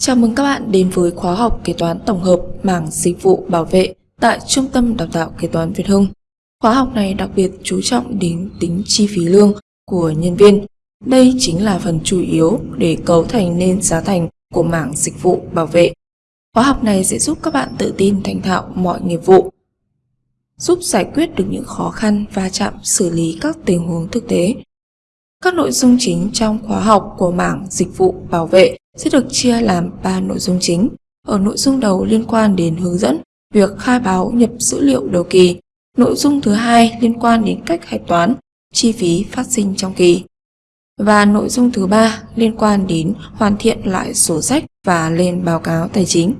Chào mừng các bạn đến với khóa học kế toán tổng hợp mảng dịch vụ bảo vệ tại Trung tâm Đào tạo Kế toán Việt Hưng. Khóa học này đặc biệt chú trọng đến tính chi phí lương của nhân viên. Đây chính là phần chủ yếu để cấu thành nên giá thành của mảng dịch vụ bảo vệ. Khóa học này sẽ giúp các bạn tự tin thành thạo mọi nghiệp vụ, giúp giải quyết được những khó khăn va chạm xử lý các tình huống thực tế. Các nội dung chính trong khóa học của mảng dịch vụ bảo vệ sẽ được chia làm 3 nội dung chính. Ở nội dung đầu liên quan đến hướng dẫn việc khai báo nhập dữ liệu đầu kỳ. Nội dung thứ hai liên quan đến cách hạch toán chi phí phát sinh trong kỳ. Và nội dung thứ ba liên quan đến hoàn thiện lại sổ sách và lên báo cáo tài chính.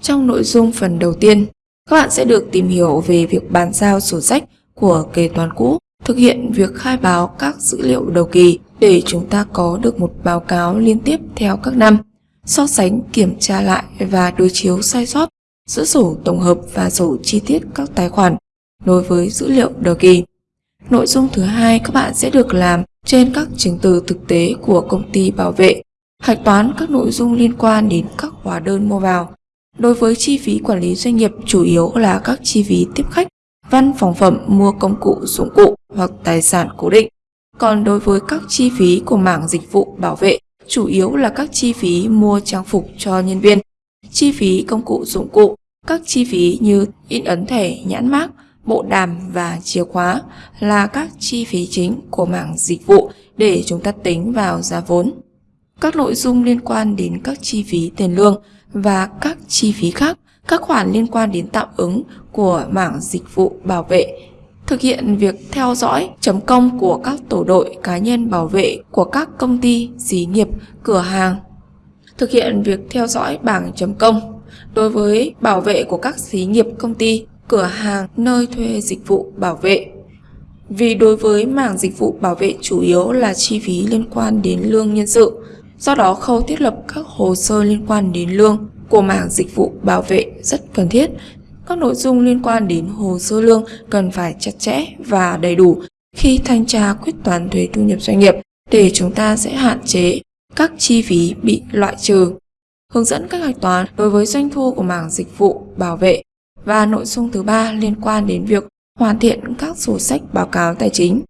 Trong nội dung phần đầu tiên, các bạn sẽ được tìm hiểu về việc bàn giao sổ sách của kế toán cũ, thực hiện việc khai báo các dữ liệu đầu kỳ để chúng ta có được một báo cáo liên tiếp theo các năm, so sánh, kiểm tra lại và đối chiếu sai sót giữa sổ tổng hợp và sổ chi tiết các tài khoản đối với dữ liệu đầu kỳ. Nội dung thứ hai các bạn sẽ được làm trên các chứng từ thực tế của công ty bảo vệ, hạch toán các nội dung liên quan đến các hóa đơn mua vào. Đối với chi phí quản lý doanh nghiệp chủ yếu là các chi phí tiếp khách, văn phòng phẩm mua công cụ dụng cụ hoặc tài sản cố định. Còn đối với các chi phí của mảng dịch vụ bảo vệ, chủ yếu là các chi phí mua trang phục cho nhân viên, chi phí công cụ dụng cụ, các chi phí như in ấn thẻ, nhãn mác, bộ đàm và chìa khóa là các chi phí chính của mảng dịch vụ để chúng ta tính vào giá vốn. Các nội dung liên quan đến các chi phí tiền lương và các chi phí khác, các khoản liên quan đến tạm ứng của mảng dịch vụ bảo vệ thực hiện việc theo dõi chấm công của các tổ đội cá nhân bảo vệ của các công ty, xí nghiệp, cửa hàng. Thực hiện việc theo dõi bảng chấm công đối với bảo vệ của các xí nghiệp công ty, cửa hàng, nơi thuê dịch vụ bảo vệ. Vì đối với mảng dịch vụ bảo vệ chủ yếu là chi phí liên quan đến lương nhân sự, do đó khâu thiết lập các hồ sơ liên quan đến lương của mảng dịch vụ bảo vệ rất cần thiết các nội dung liên quan đến hồ sơ lương cần phải chặt chẽ và đầy đủ khi thanh tra quyết toán thuế thu nhập doanh nghiệp để chúng ta sẽ hạn chế các chi phí bị loại trừ. Hướng dẫn các hạch toán đối với doanh thu của mảng dịch vụ bảo vệ và nội dung thứ ba liên quan đến việc hoàn thiện các sổ sách báo cáo tài chính.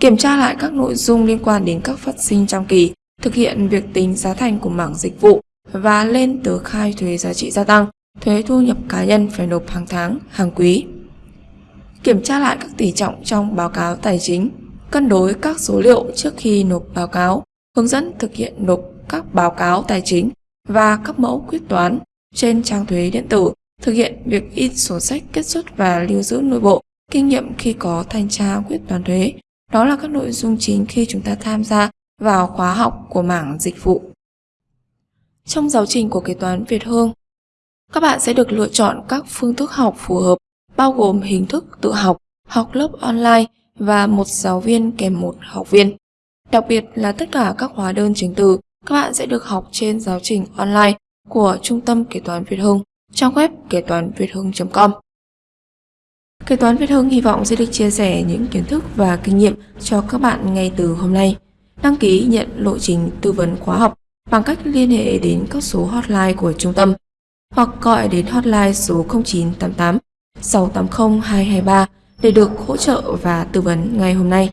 Kiểm tra lại các nội dung liên quan đến các phát sinh trong kỳ, thực hiện việc tính giá thành của mảng dịch vụ và lên tờ khai thuế giá trị gia tăng thuế thu nhập cá nhân phải nộp hàng tháng, hàng quý. Kiểm tra lại các tỷ trọng trong báo cáo tài chính, cân đối các số liệu trước khi nộp báo cáo, hướng dẫn thực hiện nộp các báo cáo tài chính và các mẫu quyết toán trên trang thuế điện tử, thực hiện việc in sổ sách kết xuất và lưu giữ nội bộ, kinh nghiệm khi có thanh tra quyết toán thuế. Đó là các nội dung chính khi chúng ta tham gia vào khóa học của mảng dịch vụ. Trong giáo trình của kế toán Việt Hương, các bạn sẽ được lựa chọn các phương thức học phù hợp, bao gồm hình thức tự học, học lớp online và một giáo viên kèm một học viên. Đặc biệt là tất cả các hóa đơn chứng từ, các bạn sẽ được học trên giáo trình online của Trung tâm Kế toán Việt Hưng, trang web kế toán việt hưng.com. Kế toán Việt Hưng hy vọng sẽ được chia sẻ những kiến thức và kinh nghiệm cho các bạn ngay từ hôm nay. Đăng ký nhận lộ trình tư vấn khóa học bằng cách liên hệ đến các số hotline của trung tâm hoặc gọi đến hotline số 0988 680 223 để được hỗ trợ và tư vấn ngay hôm nay.